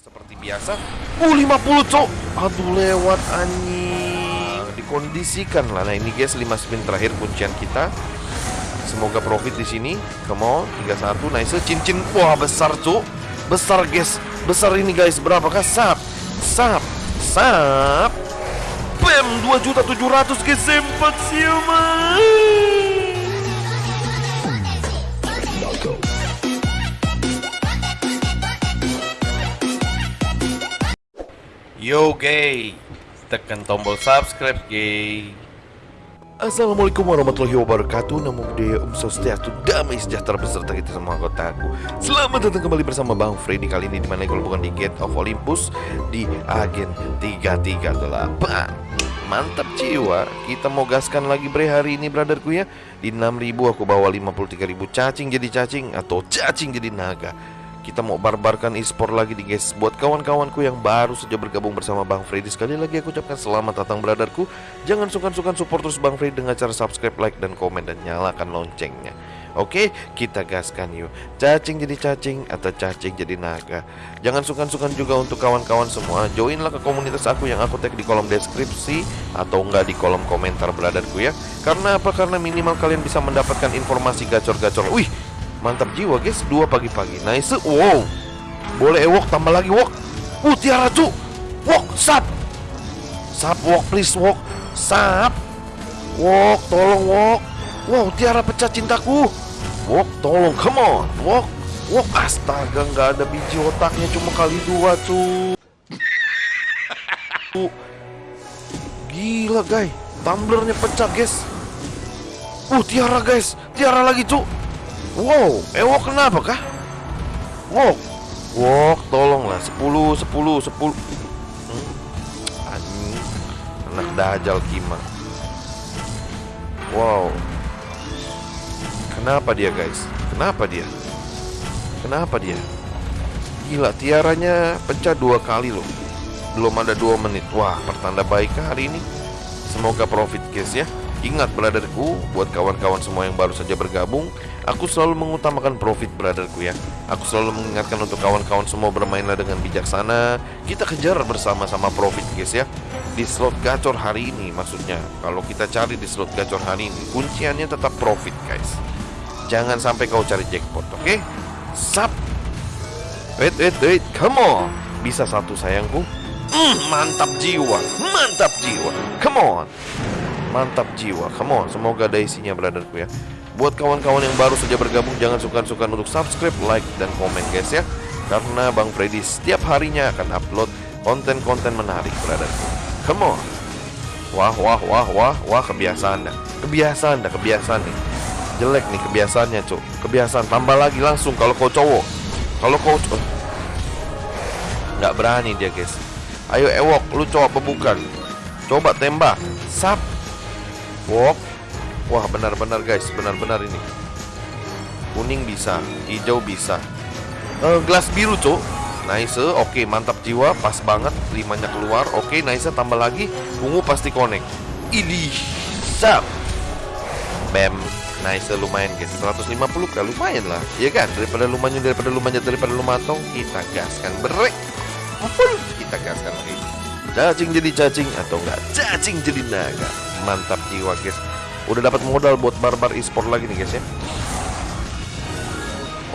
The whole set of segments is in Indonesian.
Seperti biasa. Uh 50 cok. Aduh lewat anjing. Dikondisikan lah. Nah ini guys 5 spin terakhir kuncian kita. Semoga profit di sini. Come on 31 nice cincin. Wah besar cok. Besar guys. Besar ini guys. Berapakah sap? Sap. Sap. Bam 2.700 guys. Sempat siapa? Yo gay. Tekan tombol subscribe gay. Assalamualaikum warahmatullahi wabarakatuh. Namo Buddhaya Om Swastiastu Damai sejahtera beserta kita semua anggota aku. Selamat datang kembali bersama Bang Freddy Kali ini di mana kalau bukan di Gate of Olympus Di Agen 338 Mantap jiwa. Kita mau gaskan lagi bre hari ini brotherku ya. Di 6000 aku bawa 53.000 cacing jadi cacing Atau cacing jadi naga kita mau barbarkan e-sport lagi di guys. Buat kawan-kawanku yang baru saja bergabung bersama Bang Freddy Sekali lagi aku ucapkan selamat datang brotherku Jangan sukan-sukan support terus Bang Freddy dengan cara subscribe, like, dan komen Dan nyalakan loncengnya. Oke, kita gaskan yuk. Cacing jadi cacing atau cacing jadi naga? Jangan sukan-sukan juga untuk kawan-kawan semua Joinlah ke komunitas aku yang aku tag di kolom deskripsi Atau enggak di kolom komentar brotherku ya. Karena apa? Karena minimal kalian bisa mendapatkan informasi gacor-gacor. Wih, Mantap jiwa guys, dua pagi-pagi. Nice, wow. Boleh ewok, tambah lagi wok Uh, tiara cu Wok, sap. Sap, wok, please, wok Sap. Wok, tolong, wok Wow, tiara pecah cintaku. Wok, tolong, come on. Wok, wok, astaga nggak ada biji otaknya Cuma kali dua, cu Gila, guys. Tumblernya pecah, guys. Uh, tiara, guys. Tiara lagi, cu Wow, ewok kenapa kah? Wok, wok, tolonglah 10, 10, 10 hmm. Anjing Anak dajal kima Wow Kenapa dia guys? Kenapa dia? Kenapa dia? Gila, tiaranya pecah dua kali loh Belum ada dua menit Wah, pertanda baik hari ini Semoga profit guys ya Ingat brotherku, buat kawan-kawan semua yang baru saja bergabung Aku selalu mengutamakan profit brotherku ya. Aku selalu mengingatkan untuk kawan-kawan semua bermainlah dengan bijaksana. Kita kejar bersama-sama profit guys ya. Di slot gacor hari ini maksudnya. Kalau kita cari di slot gacor hari ini Kunciannya tetap profit guys. Jangan sampai kau cari jackpot oke? Okay? Sap. Wait wait wait. Come on. Bisa satu sayangku? Mm, Mantap jiwa. Mantap jiwa. Come on. Mantap jiwa. Come on. Semoga ada isinya brotherku ya Buat kawan-kawan yang baru saja bergabung Jangan sukan-sukan untuk subscribe, like, dan komen guys ya. Karena Bang Freddy setiap harinya akan upload konten-konten menarik brotherku Come on. Wah wah wah wah wah kebiasaan dah. Kebiasaan dah kebiasaan nih. Jelek nih kebiasaannya cuk. Kebiasaan. Tambah lagi langsung kalau kau cowok. Kalau kau cowok Nggak berani dia guys. Ayo ewok. Lu cowok apa bukan? Coba tembak. Sap. Walk Wah benar-benar guys. Benar-benar ini. Kuning bisa Hijau bisa. Uh, Gelas biru cuk. Nice Oke mantap jiwa. Pas banget Limanya keluar. Oke nice Tambah lagi Ungu pasti connect. Idih Sap. Bam. Nice lumayan guys. 150 kan lumayan lah. Iya kan? Daripada lumayan Daripada lumayan Daripada lumatong Kita gaskan Berek. Kita gaskan lagi. Cacing jadi cacing Atau enggak? Cacing jadi naga. Mantap jiwa guys Udah dapat modal buat barbar e-sport lagi nih guys ya.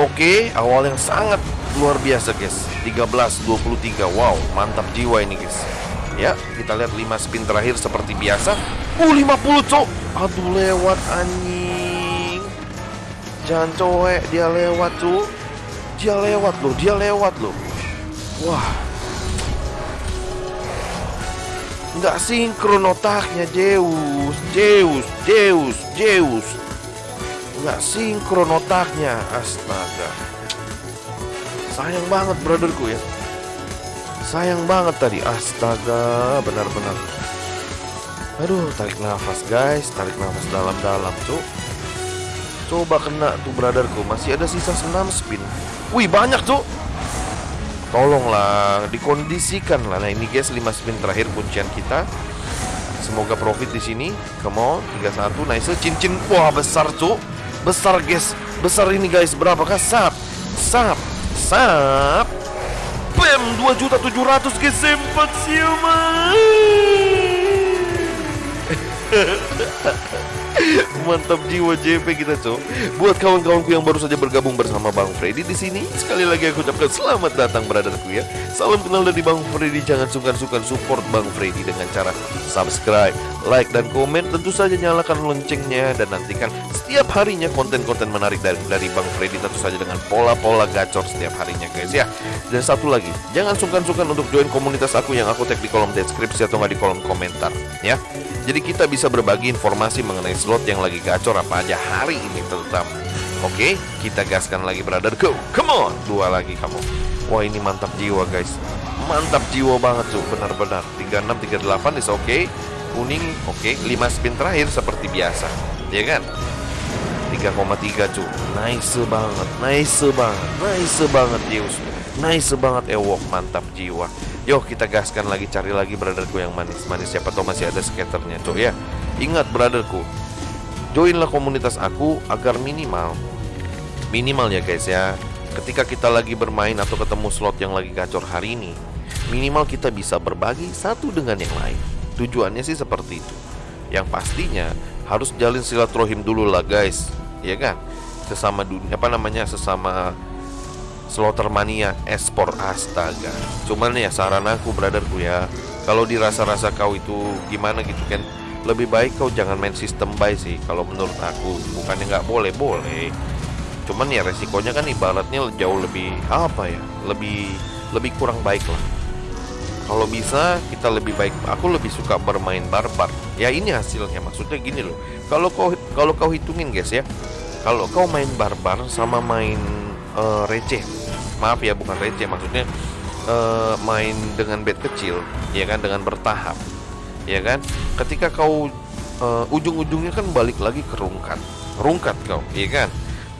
Oke awal yang sangat luar biasa guys. 13-23 Wow mantap jiwa ini guys. Ya kita lihat 5 spin terakhir seperti biasa. Uh 50 cok. Aduh lewat anjing. Jangan cowek. Dia lewat tuh Dia lewat loh. Dia lewat loh. Wah nggak sinkron otaknya Zeus Zeus Zeus Zeus nggak sinkron otaknya astaga. Sayang banget brotherku ya. Sayang banget tadi astaga benar-benar. Aduh tarik nafas guys tarik nafas dalam-dalam tuh coba kena tuh brotherku masih ada sisa 6 spin. Wih banyak tuh Tolonglah dikondisikan lah. Nah ini guys 5 spin terakhir kuncian kita. Semoga profit di sini. Come on 31 nice cincin. Wah besar tuh. Besar guys. Besar ini guys. Berapakah sap? Sap. Sap. Bam 2.700 ke sempat siapa Mantap jiwa JP kita, Cok. Buat kawan-kawanku yang baru saja bergabung bersama Bang Freddy di sini, sekali lagi aku ucapkan selamat datang brotherku ya. Salam kenal dari Bang Freddy. Jangan sungkan-sungkan support Bang Freddy dengan cara subscribe, like dan komen. Tentu saja nyalakan loncengnya dan nantikan setiap harinya konten-konten menarik dari dari Bang Freddy tentu saja dengan pola-pola gacor setiap harinya, guys ya. Dan satu lagi, jangan sungkan-sungkan untuk join komunitas aku yang aku tag di kolom deskripsi atau nggak di kolom komentar ya. Jadi kita bisa berbagi informasi mengenai slot yang lagi gacor apa aja hari ini terutama. Oke, kita gaskan lagi brother. Go, come on. Dua lagi kamu. Wah ini mantap jiwa guys. Mantap jiwa banget tuh, benar-benar. 36, 38 is oke. Okay. Kuning oke. Okay. 5 spin terakhir seperti biasa. Ya kan? 3,3 cu. Nice banget, nice banget, nice banget Zeus. Nice banget Ewok, mantap jiwa. Yuk kita gaskan lagi cari lagi brotherku yang manis-manis Siapa tahu masih ada skaternya cok ya Ingat brotherku Joinlah komunitas aku agar minimal Minimal ya guys ya Ketika kita lagi bermain atau ketemu slot yang lagi gacor hari ini Minimal kita bisa berbagi satu dengan yang lain Tujuannya sih seperti itu. Yang pastinya harus jalin silaturahim dulu lah guys. Ya kan? Sesama dunia apa namanya Sesama Slotermania Espor astaga. Cuman ya saran aku brotherku ya Kalau dirasa-rasa kau itu gimana gitu kan Lebih baik kau jangan main sistem buy sih Kalau menurut aku. Bukannya nggak boleh, boleh. Cuman ya resikonya kan ibaratnya jauh lebih Apa ya Lebih lebih kurang baik lah kalau bisa kita lebih baik aku lebih suka bermain barbar. Ya ini hasilnya. Maksudnya gini loh. Kalau kau kalau kau hitungin guys ya. Kalau kau main barbar sama main uh, receh. Maaf ya bukan receh. Maksudnya uh, main dengan bed kecil ya kan dengan bertahap ya kan. Ketika kau uh, ujung-ujungnya kan balik lagi ke rungkat. Rungkat kau ya kan.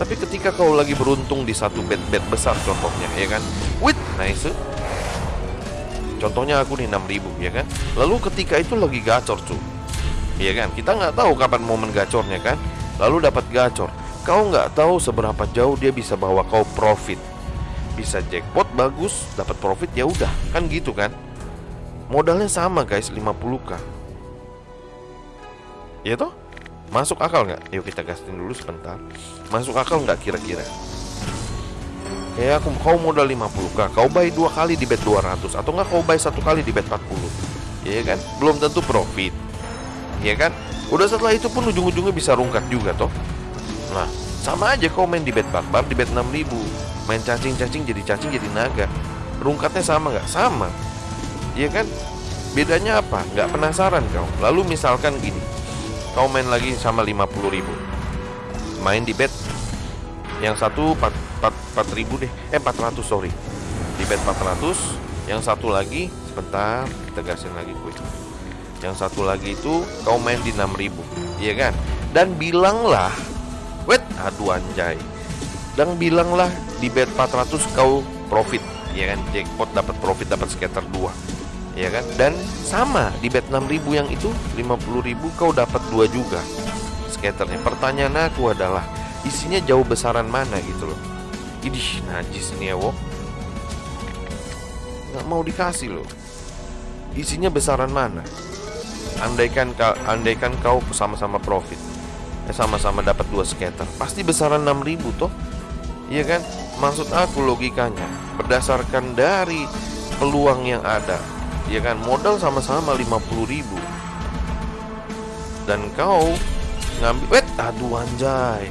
Tapi ketika kau lagi beruntung di satu bed-bed besar contohnya ya kan. With nice contohnya aku nih 6000 ya kan? Lalu ketika itu lagi gacor cuy ya kan? Kita nggak tahu kapan momen gacornya kan? Lalu dapat gacor. Kau nggak tahu seberapa jauh dia bisa bawa kau profit. Bisa jackpot bagus dapat profit ya udah. Kan gitu kan? Modalnya sama guys 50k ya toh? Masuk akal nggak? Yuk kita gasin dulu sebentar. Masuk akal nggak kira-kira kayak aku kau modal 50k kau buy dua kali di bet 200 atau nggak kau buy satu kali di bet 40 ya kan? Belum tentu profit. Ya kan? Udah setelah itu pun ujung-ujungnya bisa rungkat juga toh. Nah sama aja kau main di bet barbar di bet 6000 main cacing-cacing jadi cacing jadi naga. Rungkatnya sama nggak? Sama. Iya kan? Bedanya apa? Nggak penasaran kau. Lalu misalkan gini. Kau main lagi sama 50 ribu. Main di bet yang satu 4, 4, 4 ribu deh. Eh 400 sorry. Di bet 400 yang satu lagi sebentar kita gasin lagi gue yang satu lagi itu kau main di 6000 iya kan? Dan bilanglah wait aduh anjay. Dan bilanglah di bet 400 kau profit. Ya kan? Jackpot dapat profit dapat skater 2 ya kan? Dan sama di bet 6000 yang itu 50000 kau dapat 2 juga. Skaternya. Pertanyaan aku adalah isinya jauh besaran mana gitu loh idih najis nih ya wo nggak mau dikasih loh isinya besaran mana andaikan kau andaikan kau sama-sama profit eh sama-sama dapat dua skater pasti besaran 6000 toh Iya kan? Maksud aku logikanya berdasarkan dari peluang yang ada. Ya kan? Modal sama-sama 50 ribu Dan kau ngambil wet aduh anjay.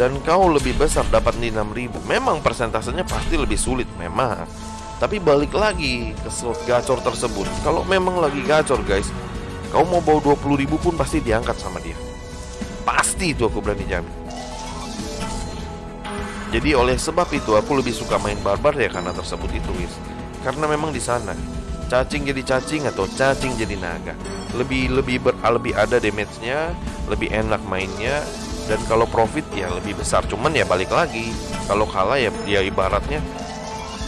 Dan kau lebih besar dapat di 6000 Memang persentasenya pasti lebih sulit memang. Tapi balik lagi ke slot gacor tersebut. Kalau memang lagi gacor guys Kau mau bawa 20 ribu pun pasti diangkat sama dia. Pasti itu aku berani jamin. Jadi oleh sebab itu aku lebih suka main barbar ya karena tersebut itu wis. Karena memang di sana cacing jadi cacing atau cacing jadi naga. Lebih lebih ber, lebih ada damage-nya, lebih enak mainnya dan kalau profit ya lebih besar. Cuman ya balik lagi, kalau kalah ya ya ibaratnya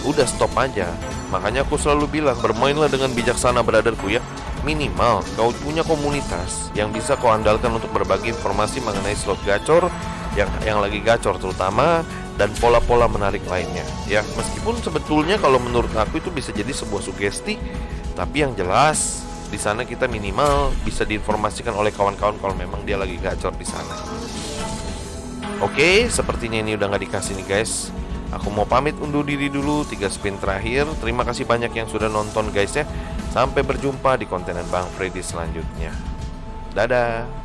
udah stop aja. Makanya aku selalu bilang bermainlah dengan bijaksana brotherku ya. Minimal kau punya komunitas yang bisa kau andalkan untuk berbagi informasi mengenai slot gacor yang yang lagi gacor terutama dan pola-pola menarik lainnya. Ya, meskipun sebetulnya kalau menurut aku itu bisa jadi sebuah sugesti, tapi yang jelas di sana kita minimal bisa diinformasikan oleh kawan-kawan kalau memang dia lagi gacor di sana. Oke, sepertinya ini udah nggak dikasih nih guys. Aku mau pamit undur diri dulu tiga spin terakhir. Terima kasih banyak yang sudah nonton guys ya. Sampai berjumpa di kontenan Bang Freddy selanjutnya. Dadah.